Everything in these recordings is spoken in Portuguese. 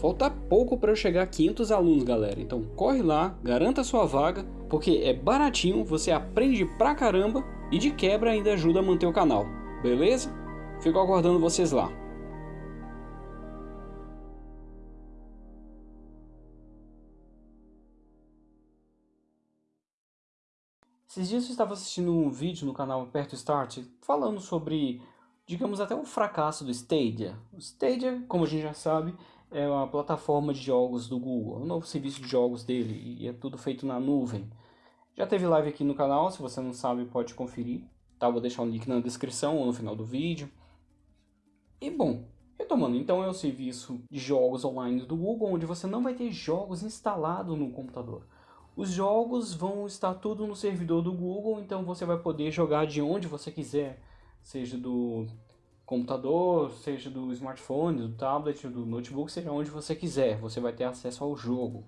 Falta pouco para eu chegar a 500 alunos, galera. Então corre lá, garanta sua vaga, porque é baratinho, você aprende pra caramba e de quebra ainda ajuda a manter o canal. Beleza? Fico aguardando vocês lá. Esses dias eu estava assistindo um vídeo no canal Perto Start falando sobre, digamos até o fracasso do Stadia. O Stadia, como a gente já sabe, é uma plataforma de jogos do Google, um novo serviço de jogos dele e é tudo feito na nuvem. Já teve live aqui no canal, se você não sabe pode conferir, tá? Vou deixar o link na descrição ou no final do vídeo. E bom, retomando, então é o serviço de jogos online do Google, onde você não vai ter jogos instalados no computador. Os jogos vão estar tudo no servidor do Google, então você vai poder jogar de onde você quiser, seja do computador, seja do smartphone, do tablet, do notebook, seja onde você quiser, você vai ter acesso ao jogo.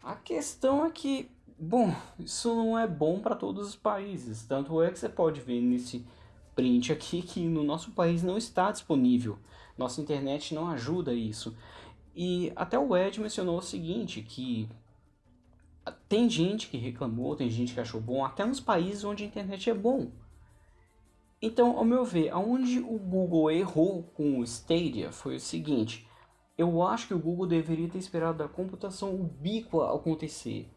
A questão é que, bom, isso não é bom para todos os países, tanto é que você pode ver nesse print aqui que no nosso país não está disponível, nossa internet não ajuda isso. E até o Ed mencionou o seguinte, que tem gente que reclamou, tem gente que achou bom, até nos países onde a internet é bom. Então, ao meu ver, aonde o Google errou com o Stadia foi o seguinte. Eu acho que o Google deveria ter esperado a computação ubíqua acontecer.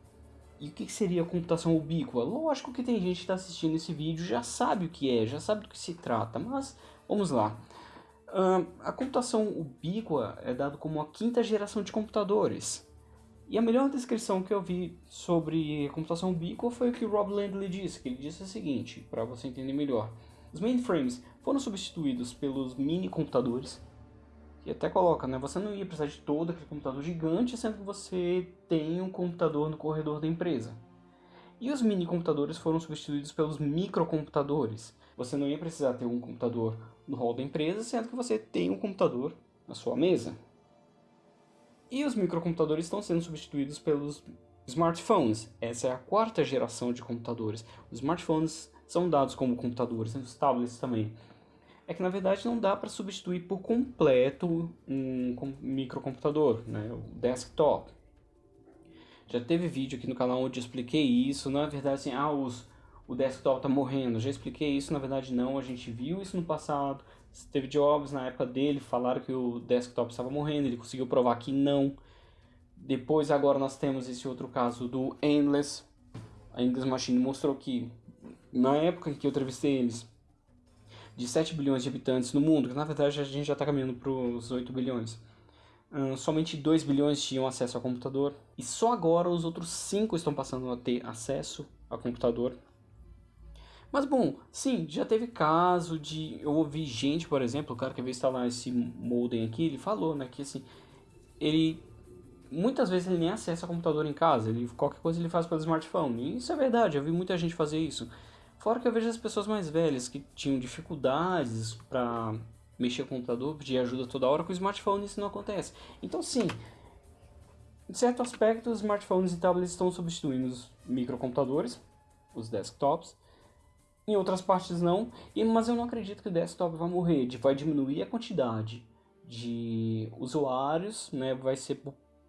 E o que seria a computação ubíqua? Lógico que tem gente que está assistindo esse vídeo já sabe o que é, já sabe do que se trata, mas vamos lá. Uh, a computação ubíqua é dada como a quinta geração de computadores. E a melhor descrição que eu vi sobre computação ubíqua foi o que o Rob Landley disse, que ele disse o seguinte, para você entender melhor. Os mainframes foram substituídos pelos mini computadores, que até coloca, né? Você não ia precisar de todo aquele computador gigante, sendo que você tem um computador no corredor da empresa. E os mini computadores foram substituídos pelos microcomputadores. Você não ia precisar ter um computador no hall da empresa, sendo que você tem um computador na sua mesa. E os microcomputadores estão sendo substituídos pelos smartphones. Essa é a quarta geração de computadores. Os smartphones são dados como computadores, os tablets também. É que na verdade não dá para substituir por completo um microcomputador, né? o desktop. Já teve vídeo aqui no canal onde eu expliquei isso, na verdade assim, ah, os, o desktop está morrendo, já expliquei isso, na verdade não, a gente viu isso no passado, Steve Jobs, na época dele, falaram que o desktop estava morrendo, ele conseguiu provar que não. Depois, agora, nós temos esse outro caso do Endless. A Endless Machine mostrou que, na época que eu entrevistei eles, de 7 bilhões de habitantes no mundo, que na verdade a gente já está caminhando para os 8 bilhões, somente 2 bilhões tinham acesso ao computador. E só agora os outros 5 estão passando a ter acesso ao computador. Mas bom, sim, já teve caso de. Eu ouvi gente, por exemplo, o cara que veio instalar esse modem aqui, ele falou, né, que assim, ele. Muitas vezes ele nem acessa o computador em casa, ele, qualquer coisa ele faz pelo smartphone. E isso é verdade, eu vi muita gente fazer isso. Fora que eu vejo as pessoas mais velhas que tinham dificuldades para mexer com o computador, pedir ajuda toda hora, com o smartphone isso não acontece. Então sim, em certo aspecto os smartphones e tablets estão substituindo os microcomputadores, os desktops, em outras partes não, mas eu não acredito que o desktop vai morrer, vai diminuir a quantidade de usuários, né, vai ser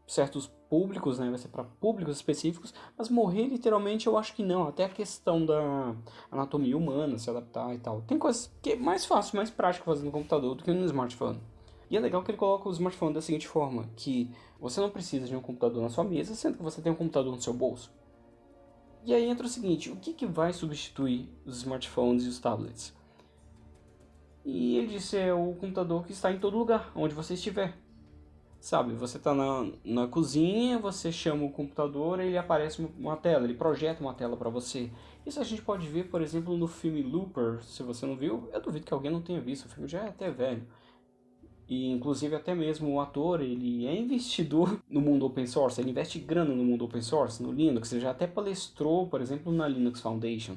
certos públicos, né, vai ser para públicos específicos, mas morrer literalmente eu acho que não, até a questão da anatomia humana, se adaptar e tal. Tem coisas que é mais fácil, mais prático fazer no computador do que no smartphone. E é legal que ele coloca o smartphone da seguinte forma, que você não precisa de um computador na sua mesa, sendo que você tem um computador no seu bolso. E aí entra o seguinte, o que, que vai substituir os smartphones e os tablets? E ele disse, é o computador que está em todo lugar, onde você estiver. Sabe, você está na, na cozinha, você chama o computador ele aparece uma tela, ele projeta uma tela para você. Isso a gente pode ver, por exemplo, no filme Looper, se você não viu, eu duvido que alguém não tenha visto, o filme já é até velho. E inclusive até mesmo o ator, ele é investidor no mundo open source, ele investe grana no mundo open source, no Linux, ele já até palestrou, por exemplo, na Linux Foundation.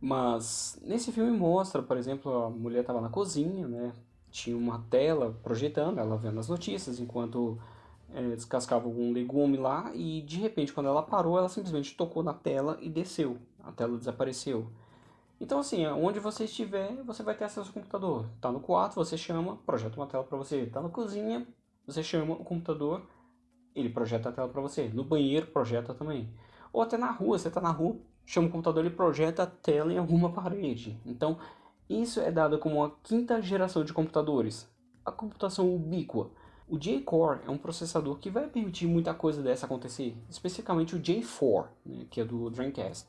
Mas nesse filme mostra, por exemplo, a mulher estava na cozinha, né? Tinha uma tela projetando, ela vendo as notícias, enquanto é, descascava algum legume lá, e de repente, quando ela parou, ela simplesmente tocou na tela e desceu. A tela desapareceu. Então assim, onde você estiver, você vai ter acesso ao computador. Tá no quarto, você chama, projeta uma tela para você. Tá na cozinha, Você chama o computador, ele projeta a tela para você. No banheiro, projeta também. Ou até na rua, você está na rua, chama o computador, ele projeta a tela em alguma parede. Então, isso é dado como a quinta geração de computadores. A computação ubíqua. O J-Core é um processador que vai permitir muita coisa dessa acontecer, especificamente o J4, né, que é do Dreamcast.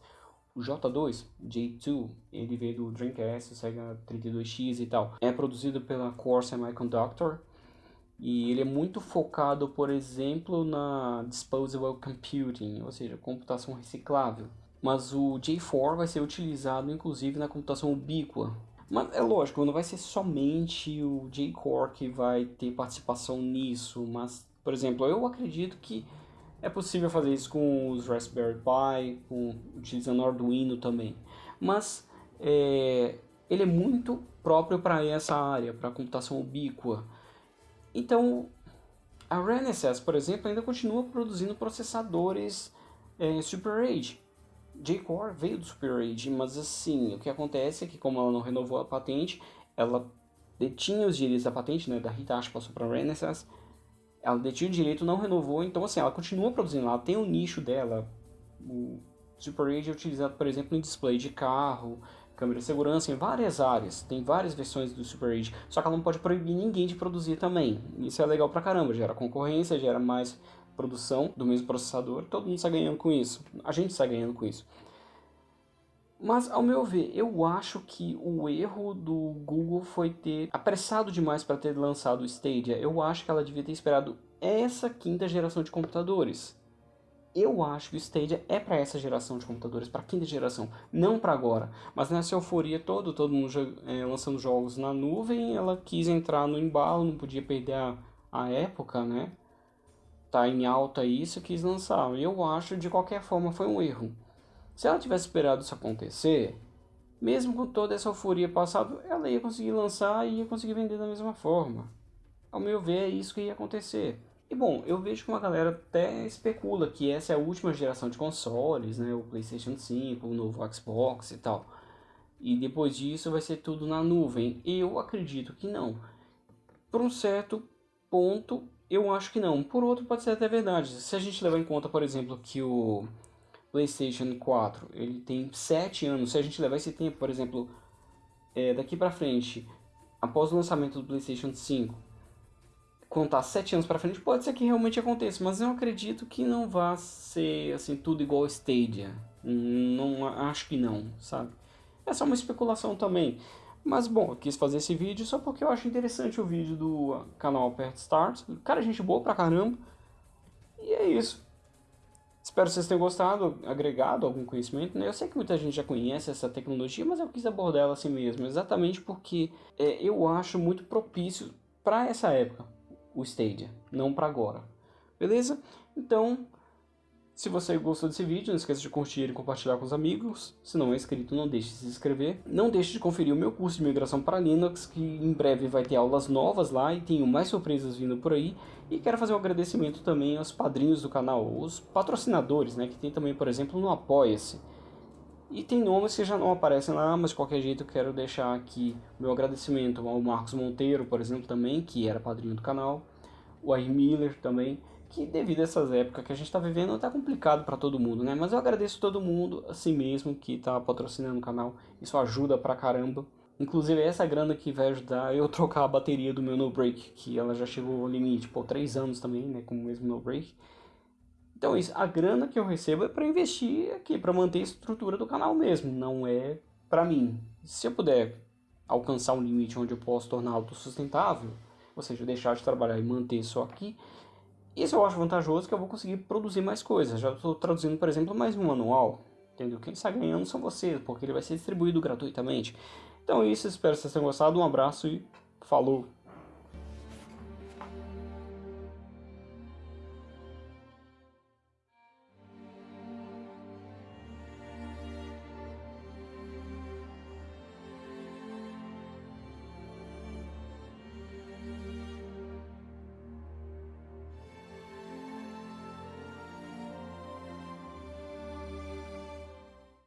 O J2, J2, ele veio do Dreamcast, Sega 32X e tal. É produzido pela Core Semiconductor e ele é muito focado, por exemplo, na Disposable Computing, ou seja, computação reciclável. Mas o J4 vai ser utilizado inclusive na computação ubíqua. Mas é lógico, não vai ser somente o J-Core que vai ter participação nisso, mas, por exemplo, eu acredito que é possível fazer isso com os Raspberry Pi, com, utilizando Arduino também. Mas é, ele é muito próprio para essa área, para computação ubíqua. Então, a Renesas, por exemplo, ainda continua produzindo processadores é, Super Age. J-Core veio do Super Age, mas assim, o que acontece é que como ela não renovou a patente, ela detinha os direitos da patente, né, da Hitachi passou para Renesas, ela detinha o direito, não renovou, então assim, ela continua produzindo, ela tem o um nicho dela. O Super Age é utilizado, por exemplo, em display de carro, câmera de segurança, em várias áreas. Tem várias versões do Super Age, só que ela não pode proibir ninguém de produzir também. Isso é legal pra caramba, gera concorrência, gera mais produção do mesmo processador, todo mundo está ganhando com isso. A gente está ganhando com isso. Mas, ao meu ver, eu acho que o erro do Google foi ter apressado demais para ter lançado o Stadia. Eu acho que ela devia ter esperado essa quinta geração de computadores. Eu acho que o Stadia é para essa geração de computadores, para a quinta geração, não para agora. Mas nessa euforia toda, todo mundo é, lançando jogos na nuvem, ela quis entrar no embalo, não podia perder a, a época, né? Tá em alta isso, quis lançar. Eu acho, de qualquer forma, foi um erro. Se ela tivesse esperado isso acontecer, mesmo com toda essa euforia passada, ela ia conseguir lançar e ia conseguir vender da mesma forma. Ao meu ver, é isso que ia acontecer. E bom, eu vejo que uma galera até especula que essa é a última geração de consoles, né? O PlayStation 5, o novo Xbox e tal. E depois disso vai ser tudo na nuvem. Eu acredito que não. Por um certo ponto, eu acho que não. Por outro, pode ser até verdade. Se a gente levar em conta, por exemplo, que o PlayStation 4 ele tem 7 anos, se a gente levar esse tempo, por exemplo, é, daqui para frente, após o lançamento do PlayStation 5, contar 7 anos para frente, pode ser que realmente aconteça, mas eu acredito que não vá ser assim tudo igual Stadia. Não acho que não, sabe? É uma especulação também. Mas bom, eu quis fazer esse vídeo só porque eu acho interessante o vídeo do canal Perto Start. Cara, gente boa pra caramba. E é isso. Espero que vocês tenham gostado, agregado algum conhecimento. Né? Eu sei que muita gente já conhece essa tecnologia, mas eu quis abordar ela assim mesmo, exatamente porque é, eu acho muito propício para essa época, o Stadia, não para agora. Beleza? Então, se você gostou desse vídeo, não esqueça de curtir e compartilhar com os amigos. Se não é inscrito, não deixe de se inscrever. Não deixe de conferir o meu curso de migração para Linux, que em breve vai ter aulas novas lá e tenho mais surpresas vindo por aí. E quero fazer um agradecimento também aos padrinhos do canal, os patrocinadores, né, que tem também, por exemplo, no Apoia-se. E tem nomes que já não aparecem lá, mas de qualquer jeito quero deixar aqui meu agradecimento ao Marcos Monteiro, por exemplo, também, que era padrinho do canal. O Air Miller também que devido a essas épocas que a gente está vivendo, está complicado para todo mundo, né? Mas eu agradeço todo mundo, assim mesmo, que está patrocinando o canal. Isso ajuda pra caramba. Inclusive, essa grana que vai ajudar eu trocar a bateria do meu No Break, que ela já chegou ao limite, por 3 anos também, né? Com o mesmo No Break. Então, isso, a grana que eu recebo é para investir aqui, para manter a estrutura do canal mesmo, não é para mim. Se eu puder alcançar um limite onde eu posso tornar autossustentável, ou seja, deixar de trabalhar e manter só aqui, isso eu acho vantajoso que eu vou conseguir produzir mais coisas. Já estou traduzindo, por exemplo, mais um manual. Entendeu? Quem está ganhando são vocês, porque ele vai ser distribuído gratuitamente. Então é isso, espero que vocês tenham gostado. Um abraço e falou!